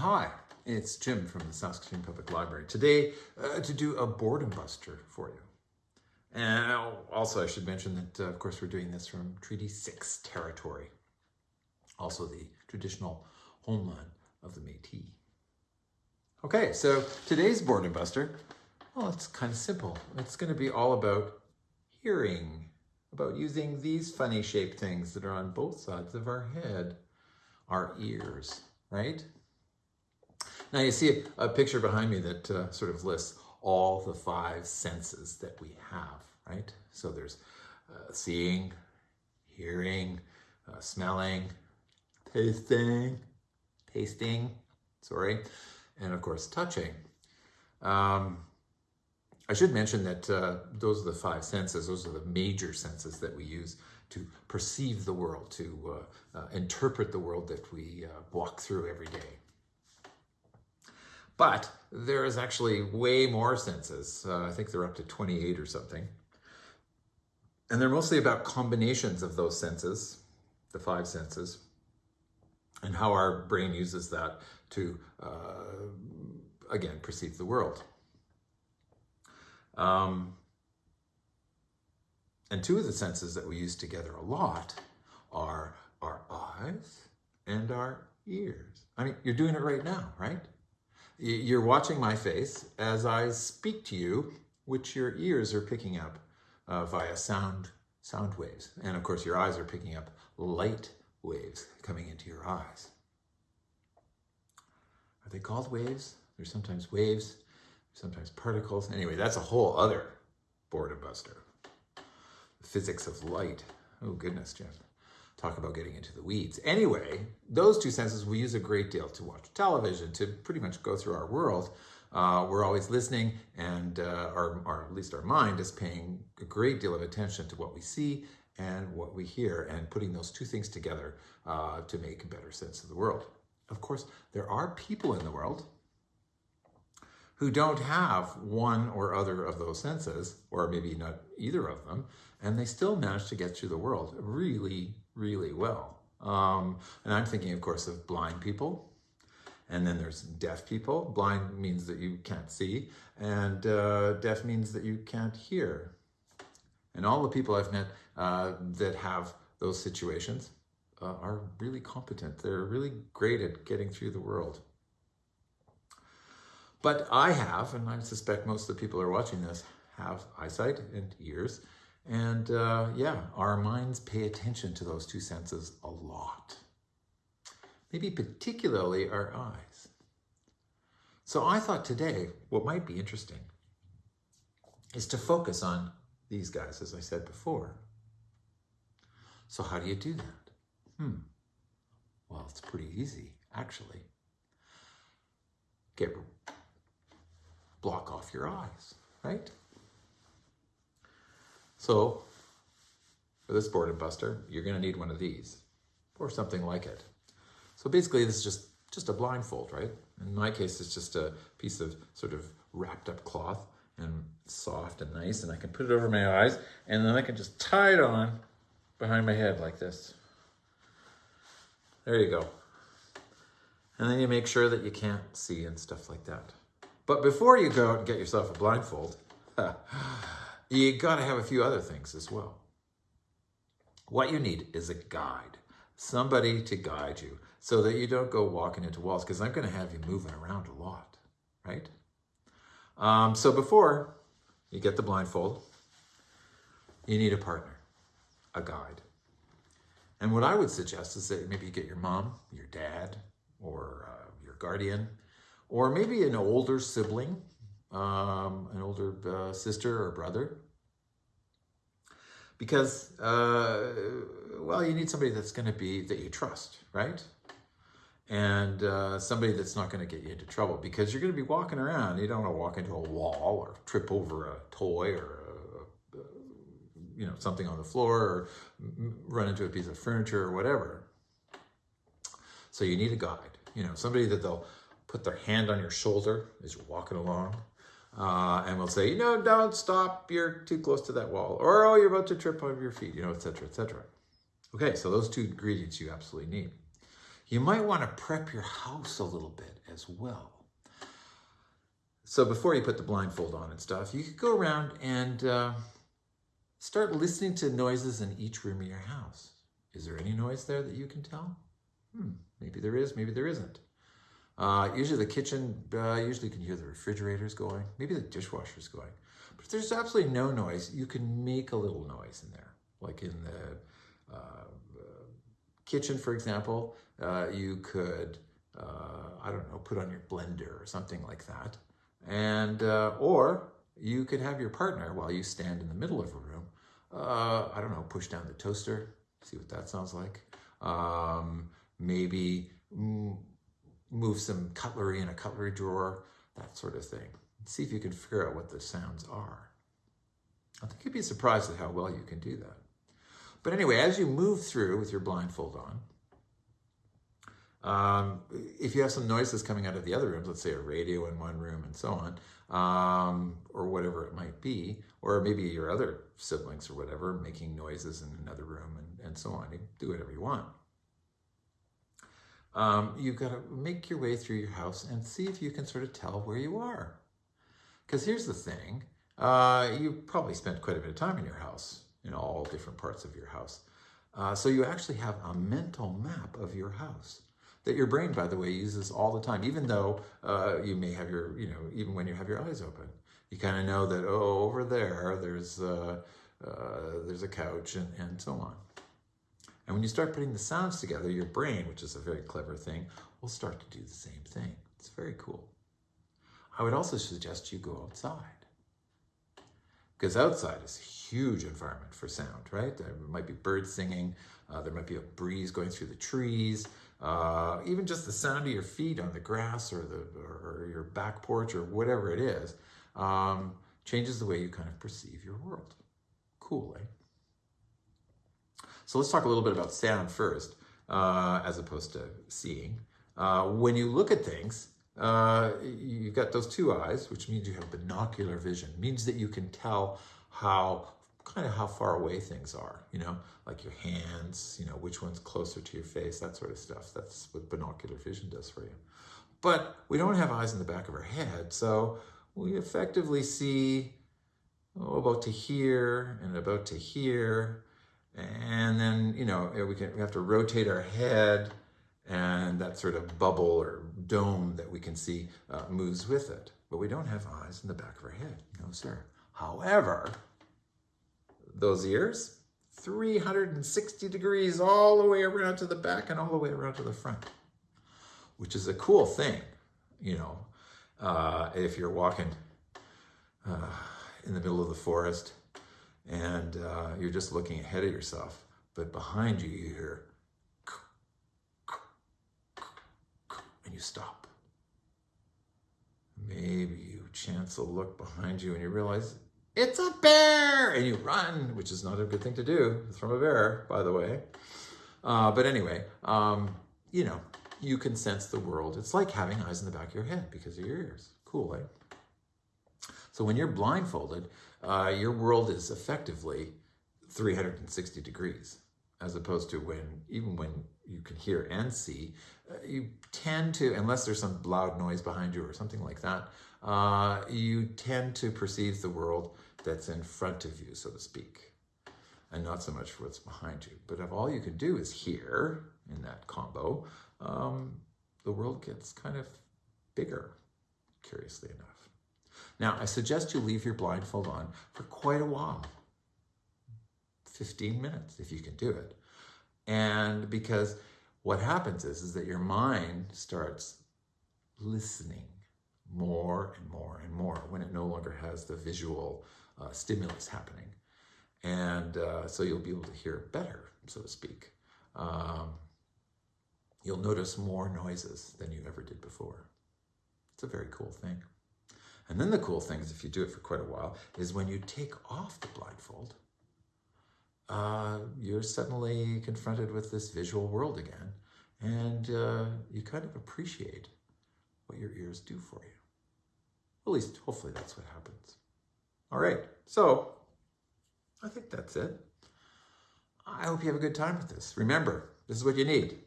Hi, it's Jim from the Saskatoon Public Library. Today, uh, to do a boredom buster for you. And also, I should mention that, uh, of course, we're doing this from Treaty 6 territory, also the traditional homeland of the Métis. Okay, so today's boredom buster, well, it's kind of simple. It's going to be all about hearing, about using these funny shaped things that are on both sides of our head, our ears, right? Now you see a, picture behind me that uh, sort of lists all the five senses that we have, right? So there's uh, seeing, hearing, uh, smelling, tasting, tasting, sorry, and of course touching. Um, I should mention that uh, those are the five senses. Those are the major senses that we use to perceive the world, to uh, uh, interpret the world that we uh, walk through every day. But there is actually way more senses. Uh, I think they're up to 28 or something. And they're mostly about combinations of those senses, the five senses, and how our brain uses that to, uh, again, perceive the world. Um, and two of the senses that we use together a lot are our eyes and our ears. I mean, you're doing it right now, right? You're watching my face as I speak to you, which your ears are picking up uh, via sound, sound waves. And of course, your eyes are picking up light waves coming into your eyes. Are they called waves? They're sometimes waves, sometimes particles. Anyway, that's a whole other boredom buster. The physics of light. Oh goodness, Jim talk about getting into the weeds. Anyway, those two senses we use a great deal to watch television, to pretty much go through our world. Uh, we're always listening and uh, our, our, at least our mind is paying a great deal of attention to what we see and what we hear and putting those two things together uh, to make a better sense of the world. Of course, there are people in the world who don't have one or other of those senses, or maybe not either of them, and they still manage to get through the world really really well. Um, and I'm thinking, of course, of blind people. And then there's deaf people. Blind means that you can't see, and uh, deaf means that you can't hear. And all the people I've met uh, that have those situations uh, are really competent. They're really great at getting through the world. But I have, and I suspect most of the people who are watching this have eyesight and ears, and uh, yeah, our minds pay attention to those two senses a lot. Maybe particularly our eyes. So I thought today what might be interesting is to focus on these guys, as I said before. So how do you do that? Hmm. Well, it's pretty easy, actually. Get block off your eyes, right? So for this boredom buster, you're gonna need one of these or something like it. So basically this is just, just a blindfold, right? In my case, it's just a piece of sort of wrapped up cloth and soft and nice and I can put it over my eyes and then I can just tie it on behind my head like this. There you go. And then you make sure that you can't see and stuff like that. But before you go out and get yourself a blindfold, you got to have a few other things as well. What you need is a guide, somebody to guide you so that you don't go walking into walls because I'm going to have you moving around a lot, right? Um, so before you get the blindfold, you need a partner, a guide. And what I would suggest is that maybe you get your mom, your dad, or uh, your guardian, or maybe an older sibling um, an older uh, sister or brother. Because, uh, well, you need somebody that's going to be, that you trust, right? And uh, somebody that's not going to get you into trouble because you're going to be walking around. You don't want to walk into a wall or trip over a toy or, a, you know, something on the floor or run into a piece of furniture or whatever. So you need a guide, you know, somebody that they'll put their hand on your shoulder as you're walking along uh, and we'll say, you know, don't stop, you're too close to that wall, or oh, you're about to trip over your feet, you know, etc., etc. Okay, so those two ingredients you absolutely need. You might want to prep your house a little bit as well. So before you put the blindfold on and stuff, you could go around and uh, start listening to noises in each room of your house. Is there any noise there that you can tell? Hmm, maybe there is, maybe there isn't. Uh, usually the kitchen, uh, usually you can hear the refrigerators going, maybe the dishwasher's going. But if there's absolutely no noise, you can make a little noise in there. Like in the uh, kitchen, for example, uh, you could, uh, I don't know, put on your blender or something like that. And, uh, or you could have your partner, while you stand in the middle of a room, I don't know, push down the toaster, see what that sounds like. Um, maybe move some cutlery in a cutlery drawer, that sort of thing. See if you can figure out what the sounds are. I think you'd be surprised at how well you can do that. But anyway, as you move through with your blindfold on, um, if you have some noises coming out of the other rooms, let's say a radio in one room and so on, um, or whatever it might be, or maybe your other siblings or whatever making noises in another room and, and so on, you do whatever you want um, you've got to make your way through your house and see if you can sort of tell where you are. Because here's the thing, uh, you probably spent quite a bit of time in your house, in all different parts of your house. Uh, so you actually have a mental map of your house that your brain, by the way, uses all the time, even though uh, you may have your, you know, even when you have your eyes open. You kind of know that, oh, over there, there's, uh, uh, there's a couch and, and so on. And when you start putting the sounds together, your brain, which is a very clever thing, will start to do the same thing. It's very cool. I would also suggest you go outside. Because outside is a huge environment for sound, right? There might be birds singing, uh, there might be a breeze going through the trees, uh, even just the sound of your feet on the grass or, the, or your back porch or whatever it is, um, changes the way you kind of perceive your world. Cool, eh? So let's talk a little bit about sound first, uh, as opposed to seeing. Uh, when you look at things, uh, you've got those two eyes, which means you have binocular vision. Means that you can tell how kind of how far away things are, you know, like your hands, you know, which one's closer to your face, that sort of stuff. That's what binocular vision does for you. But we don't have eyes in the back of our head, so we effectively see oh, about to here and about to here and then, you know, we, can, we have to rotate our head and that sort of bubble or dome that we can see uh, moves with it. But we don't have eyes in the back of our head. No, sir. However, those ears, 360 degrees all the way around to the back and all the way around to the front, which is a cool thing, you know, uh, if you're walking uh, in the middle of the forest and uh, you're just looking ahead of yourself. But behind you, you hear, and you stop. Maybe you chance a look behind you and you realize it's a bear, and you run, which is not a good thing to do. It's from a bear, by the way. Uh, but anyway, um, you know, you can sense the world. It's like having eyes in the back of your head because of your ears. Cool, right? So when you're blindfolded, uh, your world is effectively 360 degrees, as opposed to when, even when you can hear and see, uh, you tend to, unless there's some loud noise behind you or something like that, uh, you tend to perceive the world that's in front of you, so to speak, and not so much what's behind you. But if all you can do is hear in that combo, um, the world gets kind of bigger, curiously enough. Now, I suggest you leave your blindfold on for quite a while. 15 minutes, if you can do it. And because what happens is, is that your mind starts listening more and more and more when it no longer has the visual uh, stimulus happening. And uh, so you'll be able to hear better, so to speak. Um, you'll notice more noises than you ever did before. It's a very cool thing. And then the cool thing is, if you do it for quite a while, is when you take off the blindfold, uh, you're suddenly confronted with this visual world again, and uh, you kind of appreciate what your ears do for you. At least, hopefully, that's what happens. All right, so I think that's it. I hope you have a good time with this. Remember, this is what you need.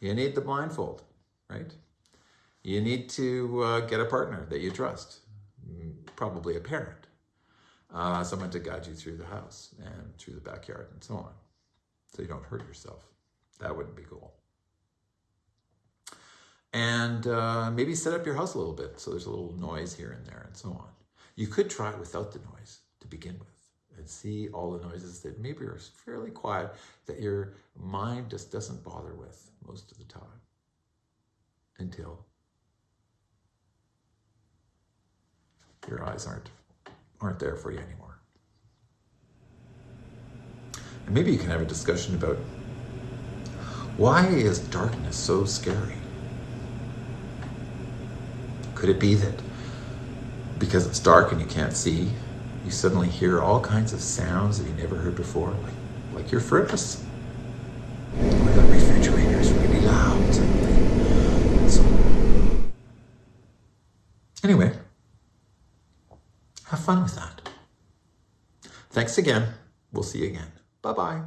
You need the blindfold, right? You need to uh, get a partner that you trust, mm, probably a parent, uh, someone to guide you through the house and through the backyard and so on, so you don't hurt yourself. That wouldn't be cool. And uh, maybe set up your house a little bit so there's a little noise here and there and so on. You could try it without the noise to begin with and see all the noises that maybe are fairly quiet that your mind just doesn't bother with most of the time until your eyes aren't aren't there for you anymore. And maybe you can have a discussion about why is darkness so scary? Could it be that because it's dark and you can't see, you suddenly hear all kinds of sounds that you never heard before, like, like your furnace? Or the refrigerator's really loud suddenly. So, anyway, have fun with that. Thanks again. We'll see you again. Bye bye.